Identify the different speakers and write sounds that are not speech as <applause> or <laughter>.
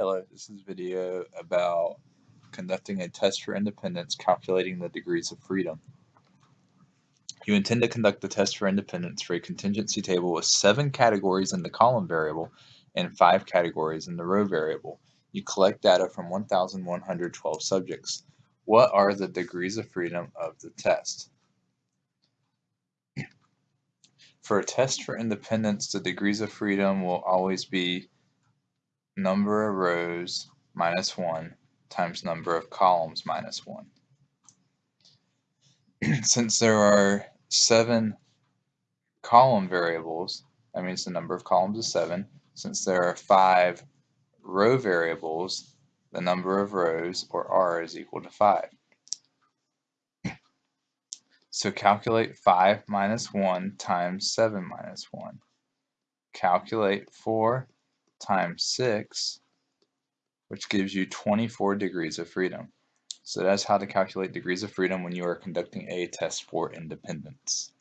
Speaker 1: Hello, this is a video about conducting a test for independence calculating the degrees of freedom. You intend to conduct the test for independence for a contingency table with seven categories in the column variable and five categories in the row variable. You collect data from 1,112 subjects. What are the degrees of freedom of the test? For a test for independence, the degrees of freedom will always be number of rows minus 1 times number of columns minus 1. <clears throat> Since there are 7 column variables, that means the number of columns is 7. Since there are 5 row variables, the number of rows, or R, is equal to 5. So calculate 5 minus 1 times 7 minus 1. Calculate 4 times 6, which gives you 24 degrees of freedom. So that's how to calculate degrees of freedom when you are conducting a test for independence.